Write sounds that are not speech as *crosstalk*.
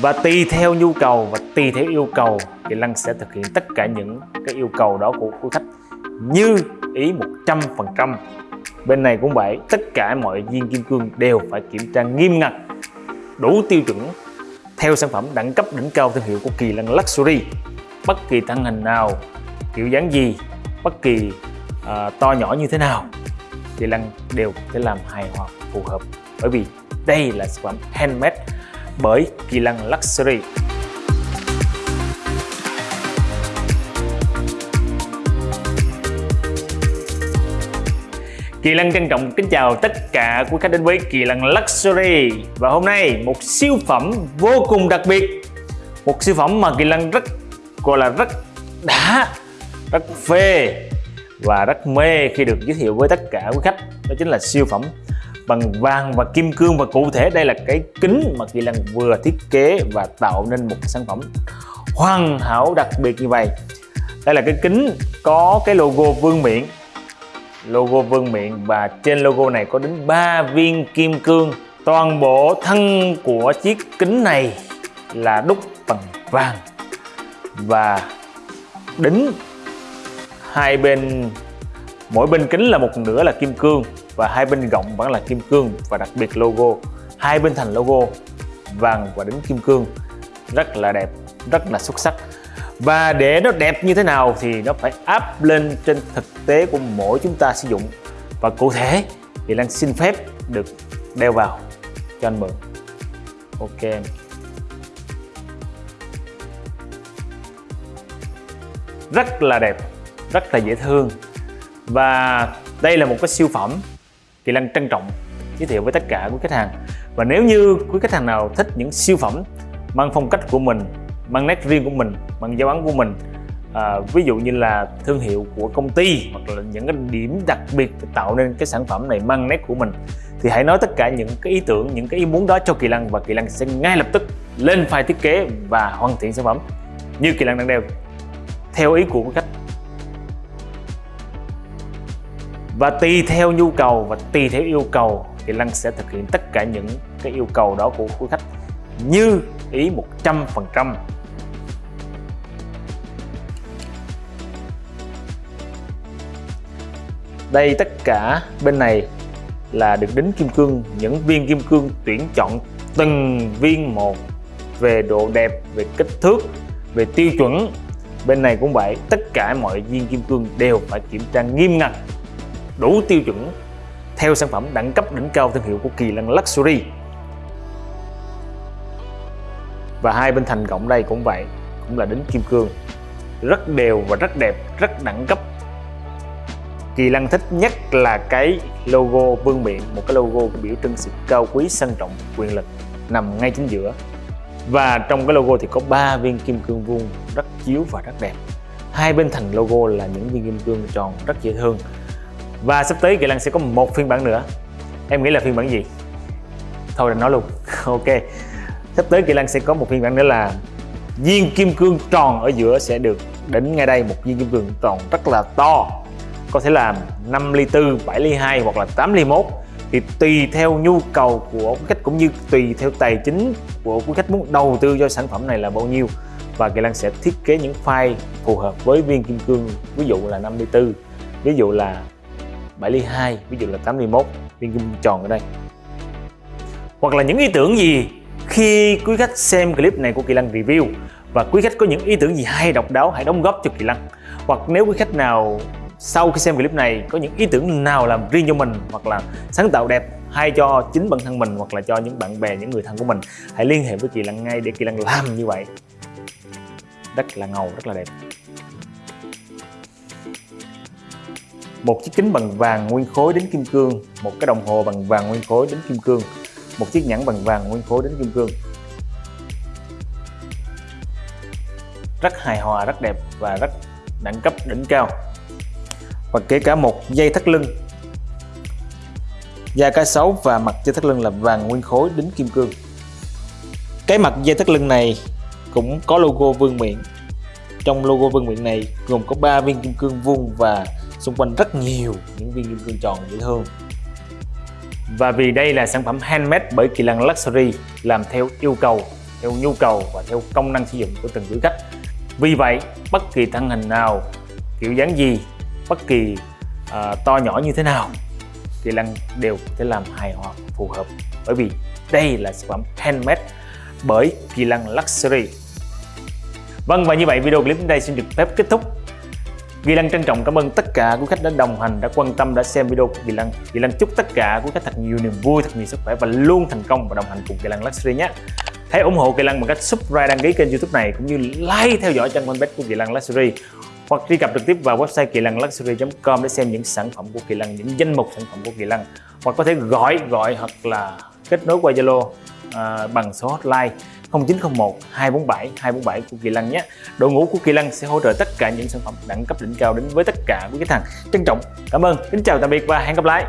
và tùy theo nhu cầu và tùy theo yêu cầu thì Lăng sẽ thực hiện tất cả những cái yêu cầu đó của quý khách như ý 100% bên này cũng vậy tất cả mọi viên kim cương đều phải kiểm tra nghiêm ngặt đủ tiêu chuẩn theo sản phẩm đẳng cấp đỉnh cao thương hiệu của Kỳ lăng Luxury. Bất kỳ thân hình nào kiểu dáng gì bất kỳ uh, to nhỏ như thế nào Kỳ lăng đều có thể làm hài hòa phù hợp. Bởi vì đây là sản phẩm handmade bởi Kỳ Lân Luxury. Kỳ Lân trân trọng kính chào tất cả quý khách đến với Kỳ Lân Luxury. Và hôm nay một siêu phẩm vô cùng đặc biệt. Một siêu phẩm mà Kỳ Lân rất gọi là rất đã, rất phê và rất mê khi được giới thiệu với tất cả quý khách. Đó chính là siêu phẩm bằng vàng và kim cương. Và cụ thể đây là cái kính mà Kỳ Lân vừa thiết kế và tạo nên một sản phẩm hoàn hảo đặc biệt như vậy. Đây là cái kính có cái logo vương miện. Logo vương miện và trên logo này có đến 3 viên kim cương. Toàn bộ thân của chiếc kính này là đúc bằng vàng. Và đính hai bên, mỗi bên kính là một nửa là kim cương và hai bên gọng vẫn là kim cương và đặc biệt logo. Hai bên thành logo vàng và đính kim cương. Rất là đẹp, rất là xuất sắc. Và để nó đẹp như thế nào thì nó phải áp lên trên thực tế của mỗi chúng ta sử dụng. Và cụ thể thì Lan xin phép được đeo vào. Cho anh mượn. Ok rất là đẹp, rất là dễ thương. Và đây là một cái siêu phẩm Kỳ Lăng trân trọng giới thiệu với tất cả quý khách hàng. Và nếu như quý khách hàng nào thích những siêu phẩm mang phong cách của mình mang nét riêng của mình mang dấu ấn của mình à, ví dụ như là thương hiệu của công ty hoặc là những cái điểm đặc biệt tạo nên cái sản phẩm này mang nét của mình thì hãy nói tất cả những cái ý tưởng những cái ý muốn đó cho Kỳ Lăng và Kỳ Lăng sẽ ngay lập tức lên file thiết kế và hoàn thiện sản phẩm như Kỳ Lăng đang đeo. Theo ý của khách và tùy theo nhu cầu và tùy theo yêu cầu thì Lăng sẽ thực hiện tất cả những cái yêu cầu đó của quý khách như ý 100% đây tất cả bên này là được đính kim cương, những viên kim cương tuyển chọn từng viên một về độ đẹp, về kích thước, về tiêu chuẩn. Bên này cũng vậy, tất cả mọi viên kim cương đều phải kiểm tra nghiêm ngặt đủ tiêu chuẩn theo sản phẩm đẳng cấp đỉnh cao thương hiệu của Kỳ Lân Luxury. Và hai bên thành cộng đây cũng vậy, cũng là đính kim cương. Rất đều và rất đẹp, rất đẳng cấp. Kỳ Lân thích nhất là cái logo vương miện, một cái logo biểu trưng sự cao quý, sang trọng, quyền lực, nằm ngay chính giữa. Và trong cái logo thì có ba viên kim cương vuông rất chiếu và rất đẹp. Hai bên thành logo là những viên kim cương tròn, rất dễ thương và sắp tới Kỳ lăng sẽ có một phiên bản nữa. Em nghĩ là phiên bản gì? Thôi là nói luôn. *laughs* Ok. Sắp tới Kỳ lăng sẽ có một phiên bản nữa là viên kim cương tròn ở giữa sẽ được đến ngay đây. Một viên kim cương tròn rất là to. Có thể là 5 ly tư 7 ly 2 hoặc là 8 ly 1 thì tùy theo nhu cầu của quý khách cũng như tùy theo tài chính của quý khách muốn đầu tư cho sản phẩm này là bao nhiêu. Và Kỳ lăng sẽ thiết kế những file phù hợp với viên kim cương. Ví dụ là 5 ly tư, ví dụ là 7 ly 2 ví dụ là 8 ly 1 viên kim tròn ở đây. Hoặc là những ý tưởng gì khi quý khách xem clip này của Kỳ lăng review và quý khách có những ý tưởng gì hay độc đáo hãy đóng góp cho Kỳ lăng? Hoặc nếu quý khách nào sau khi xem clip này có những ý tưởng nào làm riêng cho mình, hoặc là sáng tạo đẹp hay cho chính bản thân mình, hoặc là cho những bạn bè, những người thân của mình, hãy liên hệ với Kỳ lăng ngay để Kỳ lăng làm như vậy. Rất là ngầu rất là đẹp. Một chiếc kính bằng vàng nguyên khối đến kim cương, một cái đồng hồ bằng vàng nguyên khối đến kim cương, một chiếc nhẫn bằng vàng nguyên khối đến kim cương. Rất hài hòa, rất đẹp và rất đẳng cấp, đỉnh cao. Và kể cả một dây thắt lưng. Da cá sấu và mặt dây thắt lưng là vàng nguyên khối đính kim cương. Cái mặt dây thắt lưng này cũng có logo vương miện. Trong logo vương miện này gồm có 3 viên kim cương vuông và xung quanh rất nhiều những viên kim cương tròn dễ thương. Và vì đây là sản phẩm handmade bởi Kỳ Lân Luxury làm theo yêu cầu theo nhu cầu và theo công năng sử dụng của từng quý khách. Vì vậy bất kỳ thân hình nào kiểu dáng gì bất kỳ uh, to nhỏ như thế nào kỳ lân đều có thể làm hài hòa phù hợp. Bởi vì đây là sản phẩm handmade bởi kỳ lân luxury. Vâng và như vậy video clip đến đây xin được phép kết thúc. Kỳ Lăng trân trọng cảm ơn tất cả quý khách đã đồng hành, đã quan tâm, đã xem video của Kỳ Lăng. Kỳ Lăng chúc tất cả quý khách thật nhiều niềm vui, thật nhiều sức khỏe và luôn thành công và đồng hành cùng Kỳ Lăng Luxury nhé. Hãy ủng hộ Kỳ Lăng bằng cách subscribe đăng ký kênh youtube này cũng như like theo dõi trang fanpage của Kỳ Lăng Luxury hoặc truy cập trực tiếp vào website kỳ lăng luxury.com để xem những sản phẩm của Kỳ Lăng, những danh mục sản phẩm của Kỳ Lăng hoặc có thể gọi gọi hoặc là kết nối qua Zalo à, bằng số hotline 0901 247 247 của Kỳ Lân nhé. Đội ngũ của Kỳ Lân sẽ hỗ trợ tất cả những sản phẩm đẳng cấp đỉnh cao đến với tất cả quý khách hàng. Trân trọng, cảm ơn, kính chào tạm biệt và hẹn gặp lại.